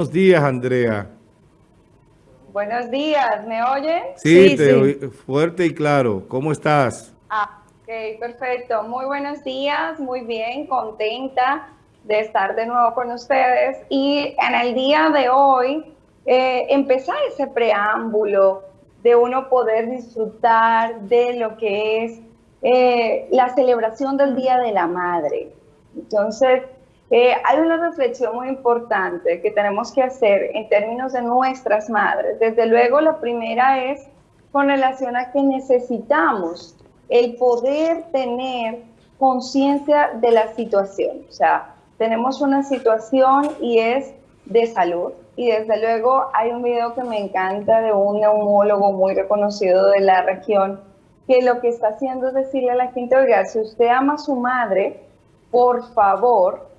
Buenos días, Andrea. Buenos días, ¿me oyen? Sí, te Oí fuerte y claro. ¿Cómo estás? Ah, ok, perfecto. Muy buenos días, muy bien, contenta de estar de nuevo con ustedes. Y en el día de hoy, eh, empezar ese preámbulo de uno poder disfrutar de lo que es eh, la celebración del Día de la Madre. Entonces, eh, hay una reflexión muy importante que tenemos que hacer en términos de nuestras madres. Desde luego, la primera es con relación a que necesitamos el poder tener conciencia de la situación. O sea, tenemos una situación y es de salud. Y desde luego hay un video que me encanta de un neumólogo muy reconocido de la región, que lo que está haciendo es decirle a la gente, oiga, si usted ama a su madre, por favor,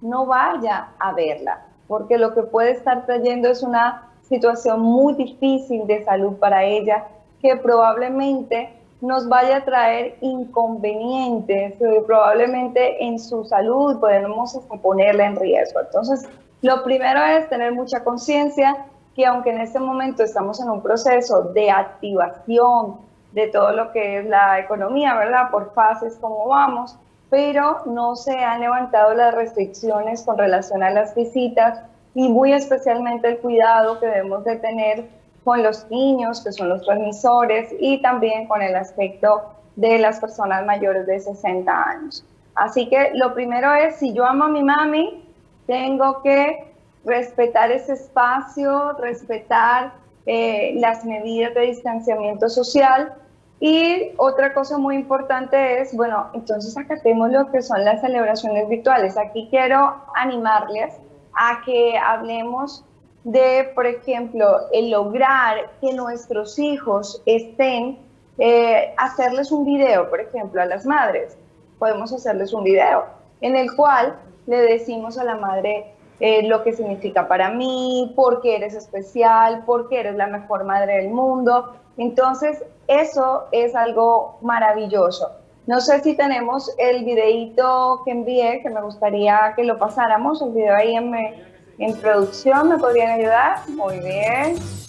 no vaya a verla, porque lo que puede estar trayendo es una situación muy difícil de salud para ella, que probablemente nos vaya a traer inconvenientes, probablemente en su salud podemos ponerla en riesgo. Entonces, lo primero es tener mucha conciencia que aunque en este momento estamos en un proceso de activación de todo lo que es la economía, ¿verdad? Por fases como vamos, pero no se han levantado las restricciones con relación a las visitas y muy especialmente el cuidado que debemos de tener con los niños, que son los transmisores, y también con el aspecto de las personas mayores de 60 años. Así que lo primero es, si yo amo a mi mami, tengo que respetar ese espacio, respetar eh, las medidas de distanciamiento social, y otra cosa muy importante es, bueno, entonces acatemos lo que son las celebraciones virtuales. Aquí quiero animarles a que hablemos de, por ejemplo, el lograr que nuestros hijos estén, eh, hacerles un video, por ejemplo, a las madres. Podemos hacerles un video en el cual le decimos a la madre eh, lo que significa para mí, por qué eres especial, por qué eres la mejor madre del mundo. Entonces, eso es algo maravilloso. No sé si tenemos el videito que envié, que me gustaría que lo pasáramos, el video ahí en, en producción, ¿me podrían ayudar? Muy bien.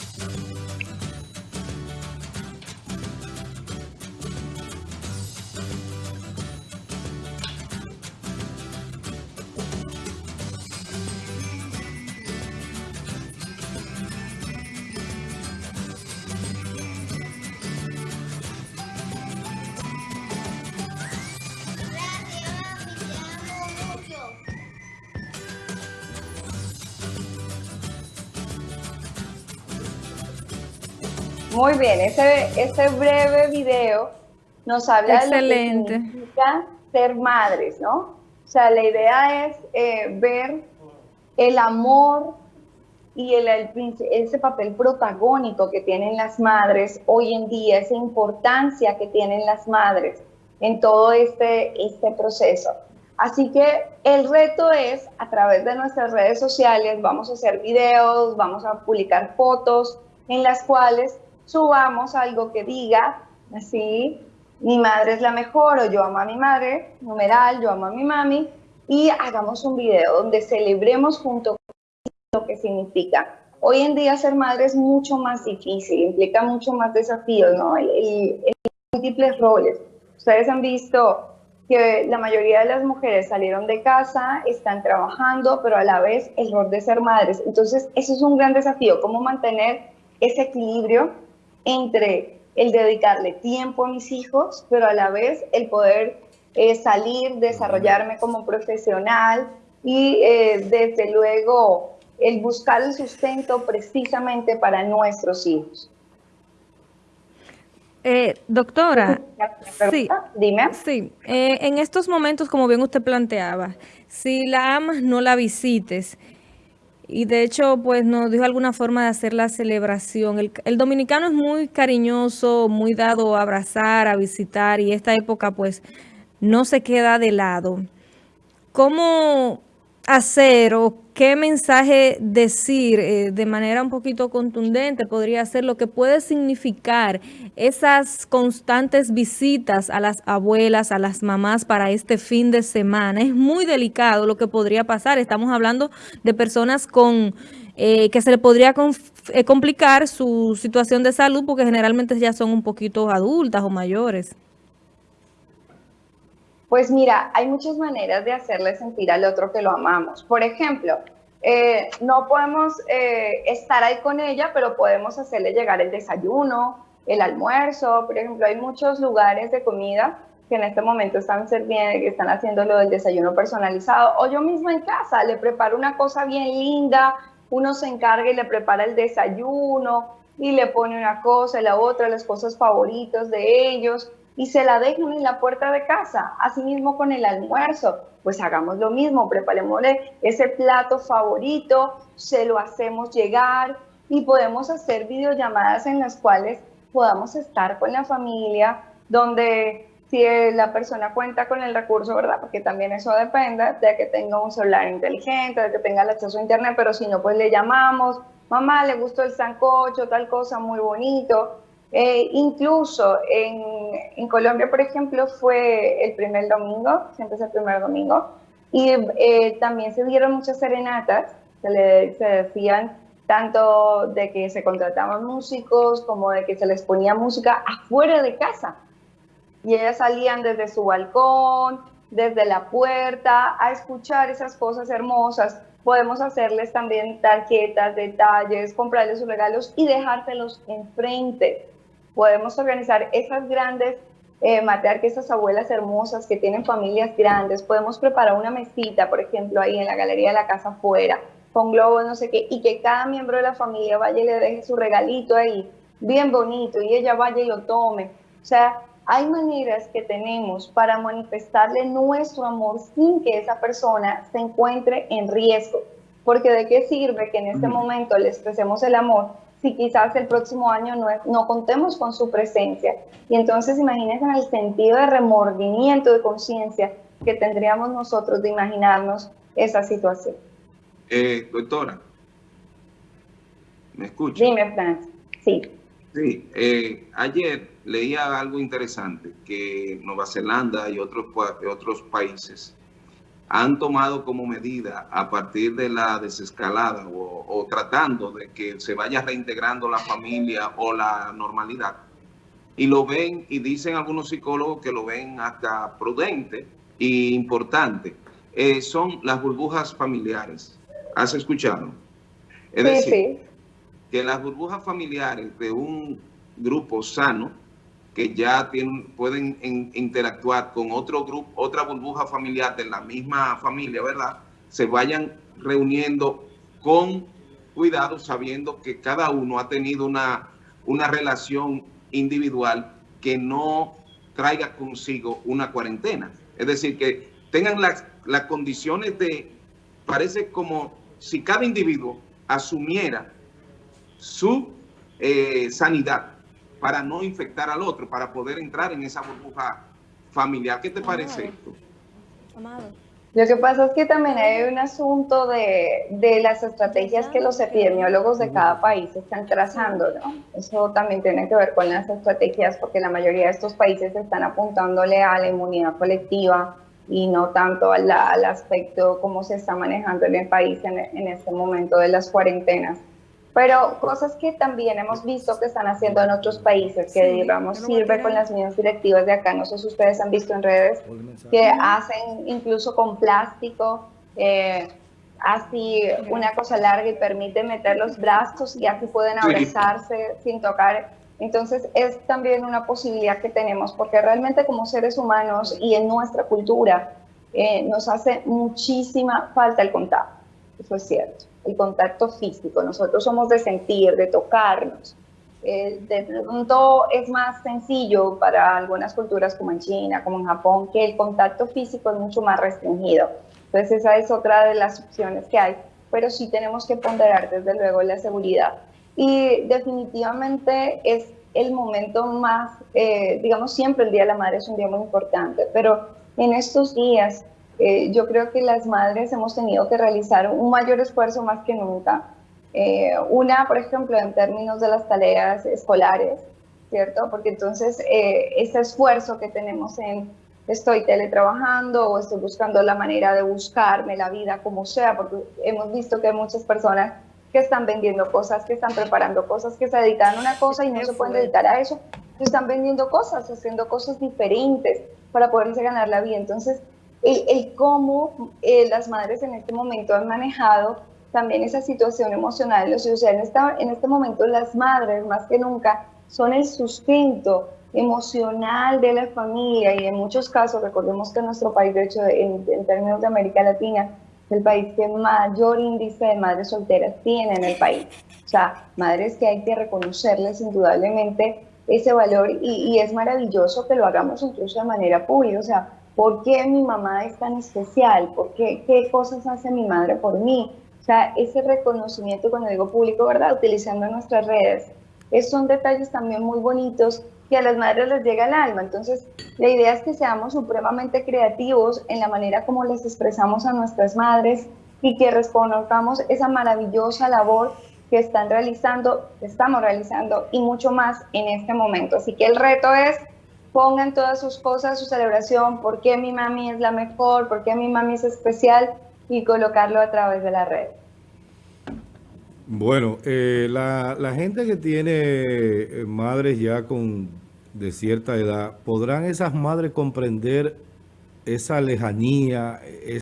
Muy bien, ese, ese breve video nos habla de lo que significa ser madres, ¿no? O sea, la idea es eh, ver el amor y el, ese papel protagónico que tienen las madres hoy en día, esa importancia que tienen las madres en todo este, este proceso. Así que el reto es, a través de nuestras redes sociales, vamos a hacer videos, vamos a publicar fotos en las cuales subamos algo que diga, así, mi madre es la mejor o yo amo a mi madre, numeral, yo amo a mi mami, y hagamos un video donde celebremos junto lo que significa. Hoy en día ser madre es mucho más difícil, implica mucho más desafíos, ¿no? El, múltiples roles. Ustedes han visto que la mayoría de las mujeres salieron de casa, están trabajando, pero a la vez el rol de ser madres. Entonces, eso es un gran desafío, cómo mantener ese equilibrio entre el dedicarle tiempo a mis hijos, pero a la vez el poder eh, salir, desarrollarme como profesional y eh, desde luego el buscar el sustento precisamente para nuestros hijos. Eh, doctora, sí, dime. Sí, en estos momentos, como bien usted planteaba, si la amas, no la visites. Y de hecho, pues nos dijo alguna forma de hacer la celebración. El, dominicano es muy cariñoso, muy dado a abrazar, a visitar, y esta época pues no se queda de lado. ¿Cómo hacer o qué mensaje decir eh, de manera un poquito contundente podría ser lo que puede significar esas constantes visitas a las abuelas, a las mamás para este fin de semana. Es muy delicado lo que podría pasar. Estamos hablando de personas con eh, que se le podría eh, complicar su situación de salud porque generalmente ya son un poquito adultas o mayores. Pues mira, hay muchas maneras de hacerle sentir al otro que lo amamos. Por ejemplo, eh, no podemos estar ahí con ella, pero podemos hacerle llegar el desayuno, el almuerzo. Por ejemplo, hay muchos lugares de comida que en este momento están sirviendo, que están haciendo lo del desayuno personalizado, o yo misma en casa le preparo una cosa bien linda, uno se encarga y le prepara el desayuno y le pone una cosa la otra, las cosas favoritas de ellos, y se la dejan en la puerta de casa, así mismo con el almuerzo, pues hagamos lo mismo, preparémosle ese plato favorito, se lo hacemos llegar y podemos hacer videollamadas en las cuales podamos estar con la familia, donde si la persona cuenta con el recurso, ¿verdad? Porque también eso depende de que tenga un celular inteligente, de que tenga el acceso a internet, pero si no, pues le llamamos, mamá, le gustó el sancocho, tal cosa, muy bonito. Eh, incluso en, Colombia, por ejemplo, fue el primer domingo, siempre es el primer domingo, y eh, también se dieron muchas serenatas, se, le, se decían tanto de que se contrataban músicos como de que se les ponía música afuera de casa y ellas salían desde su balcón, desde la puerta, a escuchar esas cosas hermosas. Podemos hacerles también tarjetas, detalles, comprarles sus regalos y dejárselos enfrente. Podemos organizar esas grandes eh, que esas abuelas hermosas que tienen familias grandes. Podemos preparar una mesita, por ejemplo, ahí en la galería de la casa afuera, con globos, no sé qué, y que cada miembro de la familia vaya y le deje su regalito ahí, bien bonito, y ella vaya y lo tome. O sea, hay maneras que tenemos para manifestarle nuestro amor sin que esa persona se encuentre en riesgo. Porque de qué sirve que en este momento le expresemos el amor si quizás el próximo año no, no contemos con su presencia. Y entonces imagínense en el sentido de remordimiento, de conciencia que tendríamos nosotros de imaginarnos esa situación. Eh, doctora, ¿me escucha? Dime, Franz. Sí. Sí, eh, ayer leía algo interesante, que Nueva Zelanda y otros, otros países han tomado como medida a partir de la desescalada o, tratando de que se vaya reintegrando la familia o la normalidad. Y lo ven y dicen algunos psicólogos que lo ven hasta prudente e importante. Eh, son las burbujas familiares. ¿Has escuchado? Es decir, que las burbujas familiares de un grupo sano que ya tienen, pueden interactuar con otro grupo, otra burbuja familiar de la misma familia, ¿verdad? Se vayan reuniendo con cuidado, sabiendo que cada uno ha tenido una, una relación individual que no traiga consigo una cuarentena. Es decir, que tengan las, las condiciones de, parece como si cada individuo asumiera su eh, sanidad para no infectar al otro, para poder entrar en esa burbuja familiar. ¿Qué te parece esto? Lo que pasa es que también hay un asunto de, de, las estrategias que los epidemiólogos de cada país están trazando, ¿no? Eso también tiene que ver con las estrategias porque la mayoría de estos países están apuntándole a la inmunidad colectiva y no tanto al, aspecto cómo se está manejando en el país en, en este momento de las cuarentenas pero cosas que también hemos visto que están haciendo en otros países, que digamos sirve con las mismas directivas de acá, no sé si ustedes han visto en redes, que hacen incluso con plástico, eh, así una cosa larga y permite meter los brazos y así pueden abrazarse sin tocar. Entonces es también una posibilidad que tenemos, porque realmente como seres humanos y en nuestra cultura eh, nos hace muchísima falta el contacto, eso es cierto el contacto físico. Nosotros somos de sentir, de tocarnos. Eh, de pronto es más sencillo para algunas culturas como en China, como en Japón, que el contacto físico es mucho más restringido. Entonces esa es otra de las opciones que hay, pero sí tenemos que ponderar desde luego la seguridad. Y definitivamente es el momento más, eh, digamos siempre el Día de la Madre es un día muy importante, pero en estos días eh, yo creo que las madres hemos tenido que realizar un mayor esfuerzo más que nunca. Eh, una, por ejemplo, en términos de las tareas escolares, ¿cierto? Porque entonces eh, ese esfuerzo que tenemos en estoy teletrabajando o estoy buscando la manera de buscarme la vida como sea, porque hemos visto que hay muchas personas que están vendiendo cosas, que están preparando cosas, que se dedican a una cosa y no se pueden dedicar a eso, están vendiendo cosas, haciendo cosas diferentes para poderse ganar la vida. Entonces, el, cómo eh, las madres en este momento han manejado también esa situación emocional. O sea, en, esta, en este momento las madres, más que nunca, son el sustento emocional de la familia y en muchos casos, recordemos que nuestro país, de hecho, en, términos de América Latina, es el país que mayor índice de madres solteras tiene en el país. O sea, madres que hay que reconocerles indudablemente ese valor y, y es maravilloso que lo hagamos incluso de manera pública. O sea, ¿por qué mi mamá es tan especial? ¿Por qué? ¿Qué cosas hace mi madre por mí? O sea, ese reconocimiento, cuando digo público, ¿verdad? Utilizando nuestras redes. Es, son detalles también muy bonitos que a las madres les llega al alma. Entonces, la idea es que seamos supremamente creativos en la manera como les expresamos a nuestras madres y que reconozcamos esa maravillosa labor que están realizando, estamos realizando y mucho más en este momento. Así que el reto es pongan todas sus cosas, su celebración, por qué mi mami es la mejor, por qué mi mami es especial y colocarlo a través de la red. Bueno, eh, la, la, gente que tiene eh, madres ya con de cierta edad, ¿podrán esas madres comprender esa lejanía, esa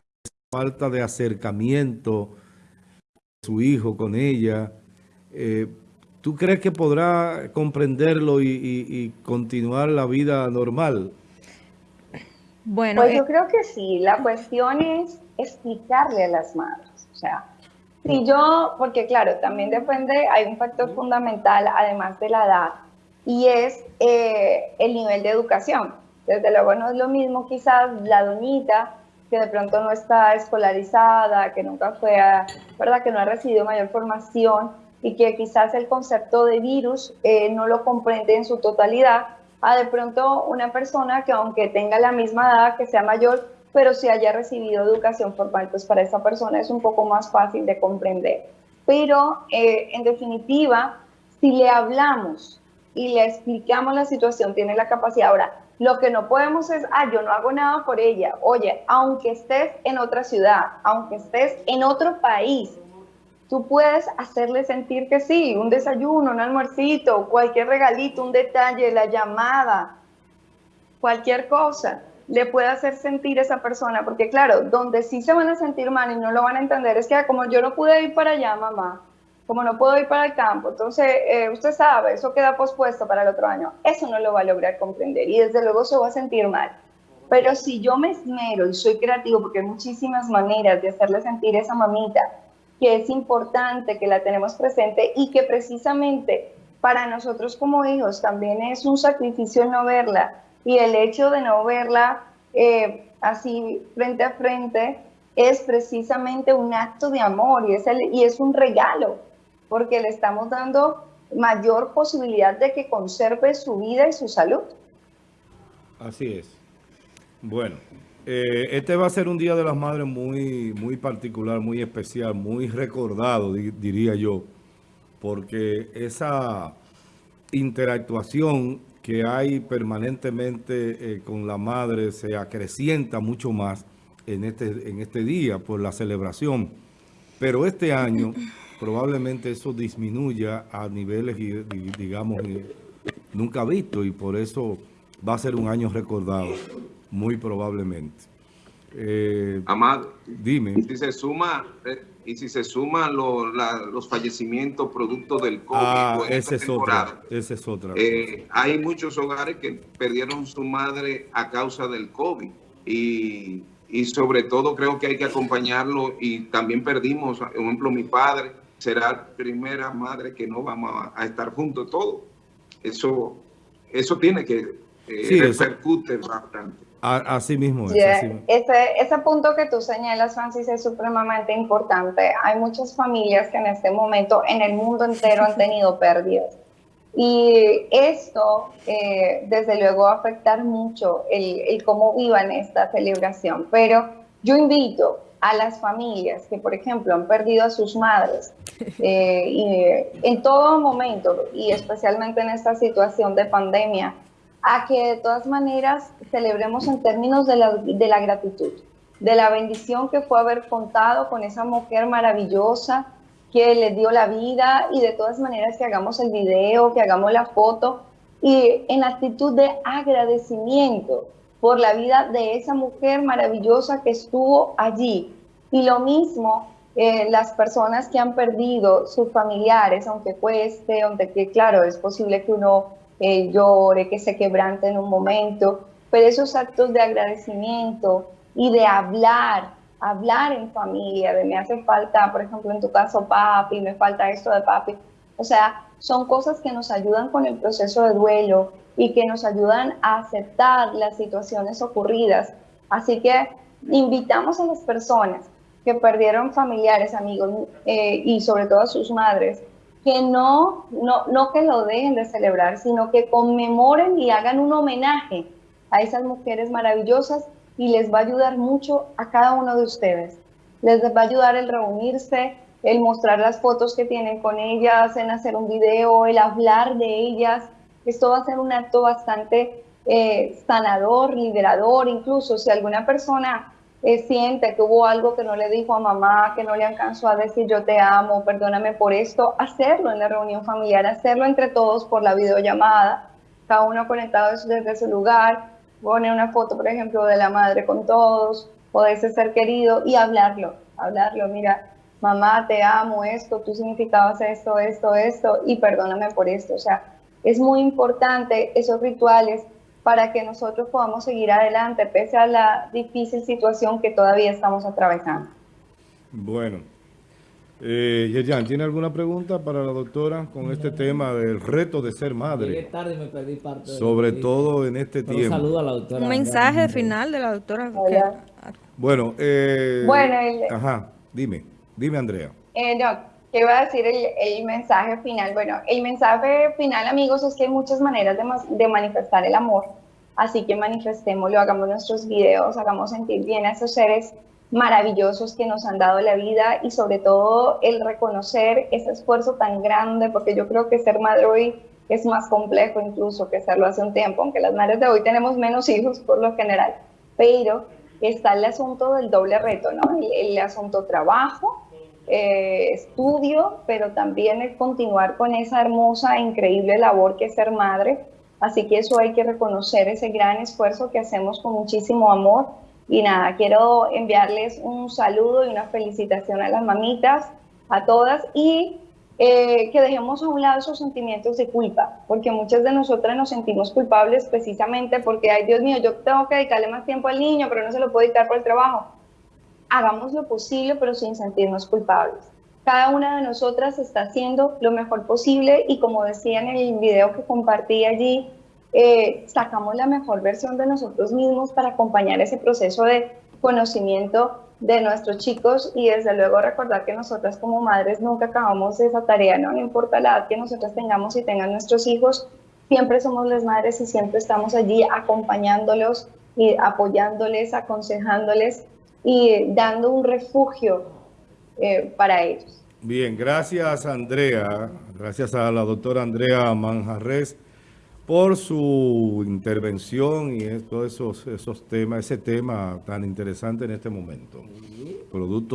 falta de acercamiento de su hijo con ella? Eh, ¿Tú crees que podrá comprenderlo y, y, continuar la vida normal? Bueno, pues yo creo que sí. La cuestión es explicarle a las madres. O sea, si yo, porque claro, también depende, hay un factor fundamental, además de la edad, y es eh, el nivel de educación. Desde luego no es lo mismo quizás la doñita que de pronto no está escolarizada, que nunca fue, a, ¿verdad? Que no ha recibido mayor formación y que quizás el concepto de virus eh, no lo comprende en su totalidad, a de pronto una persona que aunque tenga la misma edad, que sea mayor, pero si haya recibido educación formal, pues para esa persona es un poco más fácil de comprender. Pero eh, en definitiva, si le hablamos y le explicamos la situación, tiene la capacidad. Ahora, lo que no podemos es, ah, yo no hago nada por ella. Oye, aunque estés en otra ciudad, aunque estés en otro país, tú puedes hacerle sentir que sí, un desayuno, un almuercito, cualquier regalito, un detalle, la llamada, cualquier cosa le puede hacer sentir a esa persona, porque claro, donde sí se van a sentir mal y no lo van a entender es que ah, como yo no pude ir para allá, mamá, como no puedo ir para el campo, entonces eh, usted sabe, eso queda pospuesto para el otro año, eso no lo va a lograr comprender y desde luego se va a sentir mal. Pero si yo me esmero y soy creativo, porque hay muchísimas maneras de hacerle sentir a esa mamita que es importante, que la tenemos presente y que precisamente para nosotros como hijos también es un sacrificio no verla y el hecho de no verla eh, así frente a frente es precisamente un acto de amor y es, y es un regalo porque le estamos dando mayor posibilidad de que conserve su vida y su salud. Así es. Bueno, eh, este va a ser un Día de las Madres muy, muy particular, muy especial, muy recordado, diría yo, porque esa interactuación que hay permanentemente eh, con la madre se acrecienta mucho más en este, en este día por la celebración. Pero este año probablemente eso disminuya a niveles, digamos, eh, nunca visto y por eso va a ser un año recordado, muy probablemente. Eh, Amado, dime. Y si se suma, eh, y si se suman los fallecimientos producto del COVID. Ah, esa es, otra, esa es otra. hay muchos hogares que perdieron su madre a causa del COVID y, y sobre todo creo que hay que acompañarlo y también perdimos, por ejemplo, mi padre será la primera madre que no vamos a, estar juntos todos. Eso, eso tiene que eh, repercute bastante. Así mismo, Ese, punto que tú señalas, Francis, es supremamente importante. Hay muchas familias que en este momento en el mundo entero han tenido pérdidas. Y esto, eh, desde luego, va a afectar mucho el, el cómo vivan esta celebración. Pero yo invito a las familias que, por ejemplo, han perdido a sus madres eh, y, en todo momento, y especialmente en esta situación de pandemia, a que de todas maneras celebremos en términos de la, de la gratitud, de la bendición que fue haber contado con esa mujer maravillosa que le dio la vida y de todas maneras que hagamos el video, que hagamos la foto y en actitud de agradecimiento por la vida de esa mujer maravillosa que estuvo allí. Y lo mismo eh, las personas que han perdido sus familiares, aunque cueste, aunque que, claro, es posible que uno eh, llore, que se quebrante en un momento, pero esos actos de agradecimiento y de hablar, hablar en familia, de me hace falta, por ejemplo, en tu caso, papi, me falta esto de papi, o sea, son cosas que nos ayudan con el proceso de duelo y que nos ayudan a aceptar las situaciones ocurridas. Así que invitamos a las personas que perdieron familiares, amigos eh, y sobre todo a sus madres, que no, no, no que lo dejen de celebrar, sino que conmemoren y hagan un homenaje a esas mujeres maravillosas y les va a ayudar mucho a cada uno de ustedes. Les va a ayudar el reunirse, el mostrar las fotos que tienen con ellas, en hacer un video, el hablar de ellas. Esto va a ser un acto bastante eh, sanador, liberador, incluso si alguna persona eh, siente que hubo algo que no le dijo a mamá, que no le alcanzó a decir yo te amo, perdóname por esto, hacerlo en la reunión familiar, hacerlo entre todos por la videollamada, cada uno conectado desde su lugar, pone una foto, por ejemplo, de la madre con todos, o de ese ser querido, y hablarlo, hablarlo, mira, mamá, te amo, esto, tú significabas esto, esto, esto, y perdóname por esto. O sea, es muy importante esos rituales para que nosotros podamos seguir adelante, pese a la difícil situación que todavía estamos atravesando. Bueno. Eh, Yerjan, ¿tiene alguna pregunta para la doctora con este tema del reto de ser madre? tarde y me perdí parte Sobre todo en este tiempo. Un saludo a la doctora. Un mensaje final de la doctora. Bueno, eh, bueno el, ajá, dime. Dime, Andrea. Eh, no, ¿qué iba a decir el, mensaje final? Bueno, el mensaje final, amigos, es que hay muchas maneras de, de manifestar el amor. Así que manifestémoslo, hagamos nuestros videos, hagamos sentir bien a esos seres maravillosos que nos han dado la vida y sobre todo el reconocer ese esfuerzo tan grande, porque yo creo que ser madre hoy es más complejo incluso que serlo hace un tiempo, aunque las madres de hoy tenemos menos hijos por lo general, pero está el asunto del doble reto, ¿no? el asunto trabajo, eh, estudio, pero también es continuar con esa hermosa e increíble labor que es ser madre. Así que eso hay que reconocer, ese gran esfuerzo que hacemos con muchísimo amor. Y nada, quiero enviarles un saludo y una felicitación a las mamitas, a todas, y eh, que dejemos a un lado esos sentimientos de culpa, porque muchas de nosotras nos sentimos culpables precisamente porque, ay Dios mío, yo tengo que dedicarle más tiempo al niño, pero no se lo puedo dedicar por el trabajo hagamos lo posible pero sin sentirnos culpables. Cada una de nosotras está haciendo lo mejor posible y como decía en el video que compartí allí, eh, sacamos la mejor versión de nosotros mismos para acompañar ese proceso de conocimiento de nuestros chicos y desde luego recordar que nosotras como madres nunca acabamos esa tarea, ¿no? Importa la edad que nosotras tengamos y tengan nuestros hijos, siempre somos las madres y siempre estamos allí acompañándolos y apoyándoles, aconsejándoles y dando un refugio eh, para ellos. Bien, gracias Andrea, gracias a la doctora Andrea Manjarres por su intervención y todos esos, esos temas, ese tema tan interesante en este momento. Producto